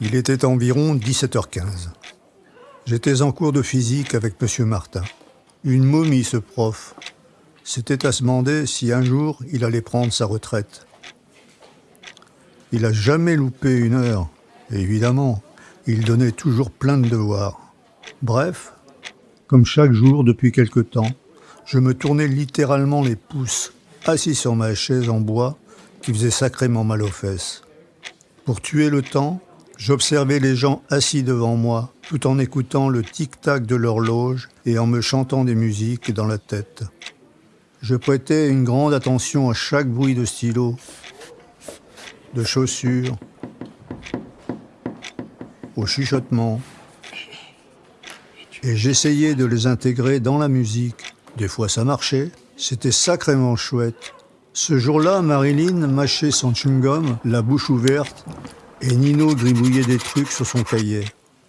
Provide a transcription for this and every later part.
Il était environ 17h15. J'étais en cours de physique avec M. Martin. Une momie, ce prof. C'était à se demander si un jour il allait prendre sa retraite. Il a jamais loupé une heure. Évidemment, il donnait toujours plein de devoirs. Bref, comme chaque jour depuis quelque temps, je me tournais littéralement les pouces, assis sur ma chaise en bois qui faisait sacrément mal aux fesses. Pour tuer le temps, j'observais les gens assis devant moi, tout en écoutant le tic-tac de l'horloge et en me chantant des musiques dans la tête. Je prêtais une grande attention à chaque bruit de stylo, de chaussures, au chuchotement, et j'essayais de les intégrer dans la musique. Des fois ça marchait, c'était sacrément chouette. Ce jour-là, Marilyn mâchait son chewing-gum, la bouche ouverte, et Nino gribouillait des trucs sur son cahier.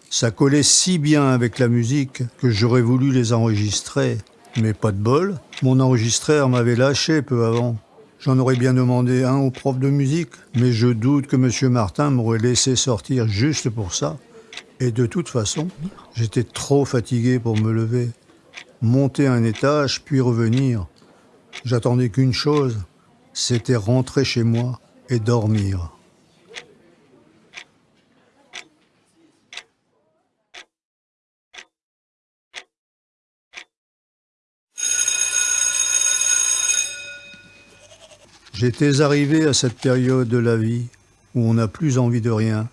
Ça collait si bien avec la musique que j'aurais voulu les enregistrer. Mais pas de bol, mon enregistreur m'avait lâché peu avant. J'en aurais bien demandé un au prof de musique, mais je doute que M. Martin m'aurait laissé sortir juste pour ça. Et de toute façon, j'étais trop fatigué pour me lever. Monter un étage, puis revenir. J'attendais qu'une chose, c'était rentrer chez moi et dormir. J'étais arrivé à cette période de la vie où on n'a plus envie de rien,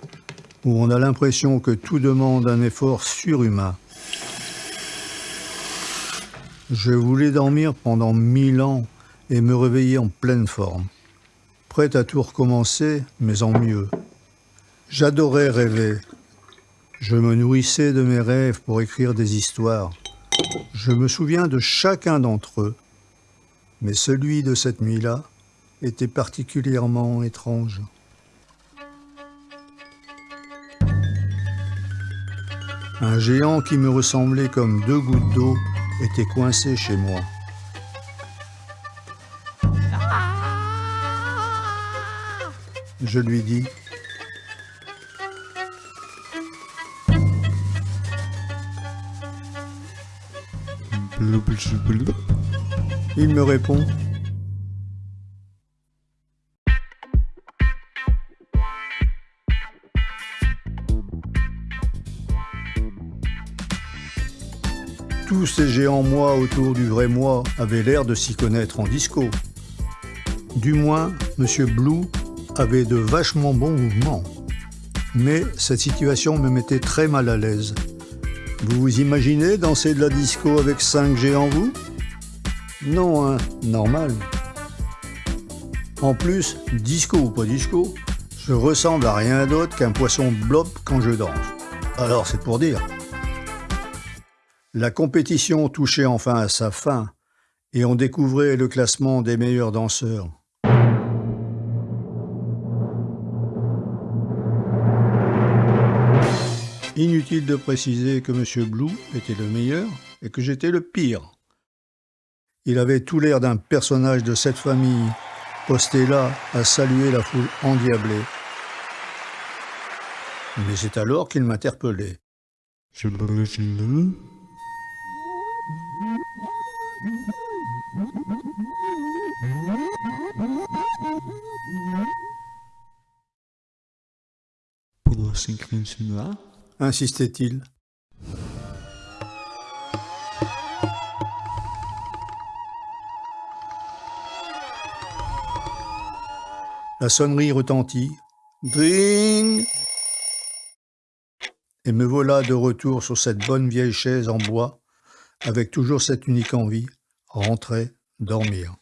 où on a l'impression que tout demande un effort surhumain. Je voulais dormir pendant mille ans et me réveiller en pleine forme, prêt à tout recommencer, mais en mieux. J'adorais rêver. Je me nourrissais de mes rêves pour écrire des histoires. Je me souviens de chacun d'entre eux, mais celui de cette nuit-là, était particulièrement étrange. Un géant qui me ressemblait comme deux gouttes d'eau était coincé chez moi. Je lui dis Il me répond Tous ces géants moi autour du vrai moi avaient l'air de s'y connaître en disco. Du moins, M. Blue avait de vachement bons mouvements. Mais cette situation me mettait très mal à l'aise. Vous vous imaginez danser de la disco avec cinq géants vous? Non, hein, normal. En plus, disco ou pas disco, je ressemble à rien d'autre qu'un poisson blob quand je danse. Alors c'est pour dire. La compétition touchait enfin à sa fin et on découvrait le classement des meilleurs danseurs. Inutile de préciser que M. Blue était le meilleur et que j'étais le pire. Il avait tout l'air d'un personnage de cette famille, posté là à saluer la foule endiablée. Mais c'est alors qu'il m'interpellait. Insistait-il. La sonnerie retentit. Dring Et me voilà de retour sur cette bonne vieille chaise en bois avec toujours cette unique envie, rentrer, dormir.